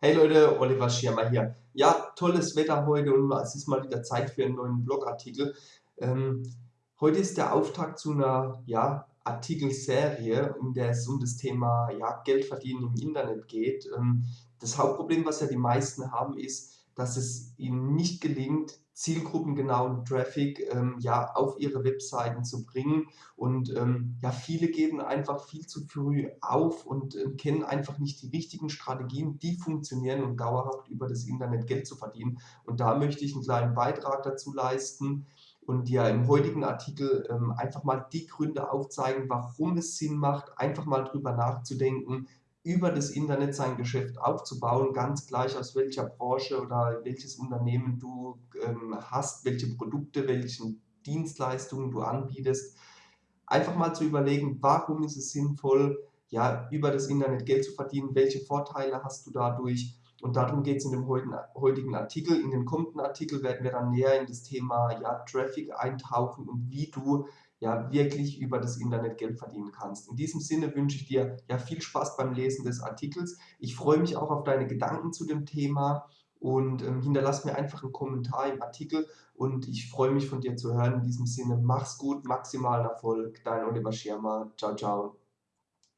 Hey Leute, Oliver Schirmer hier. Ja, tolles Wetter heute und es ist mal wieder Zeit für einen neuen Blogartikel. Ähm, heute ist der Auftakt zu einer ja, Artikelserie, in der es um das Thema ja, Geld verdienen im Internet geht. Ähm, das Hauptproblem, was ja die meisten haben, ist, dass es ihnen nicht gelingt, zielgruppengenauen Traffic ähm, ja, auf ihre Webseiten zu bringen. Und ähm, ja, viele geben einfach viel zu früh auf und äh, kennen einfach nicht die richtigen Strategien, die funktionieren, um dauerhaft über das Internet Geld zu verdienen. Und da möchte ich einen kleinen Beitrag dazu leisten und dir im heutigen Artikel ähm, einfach mal die Gründe aufzeigen, warum es Sinn macht, einfach mal drüber nachzudenken, über das Internet sein Geschäft aufzubauen, ganz gleich aus welcher Branche oder welches Unternehmen du ähm, hast, welche Produkte, welche Dienstleistungen du anbietest. Einfach mal zu überlegen, warum ist es sinnvoll, ja, über das Internet Geld zu verdienen, welche Vorteile hast du dadurch und darum geht es in dem heutigen Artikel. In den kommenden Artikel werden wir dann näher in das Thema ja, Traffic eintauchen und wie du ja wirklich über das Internet Geld verdienen kannst. In diesem Sinne wünsche ich dir ja viel Spaß beim Lesen des Artikels. Ich freue mich auch auf deine Gedanken zu dem Thema und ähm, hinterlass mir einfach einen Kommentar im Artikel und ich freue mich von dir zu hören. In diesem Sinne, mach's gut, maximalen Erfolg, dein Oliver Schirmer. Ciao, ciao.